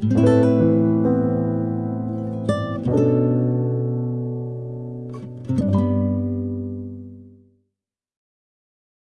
Música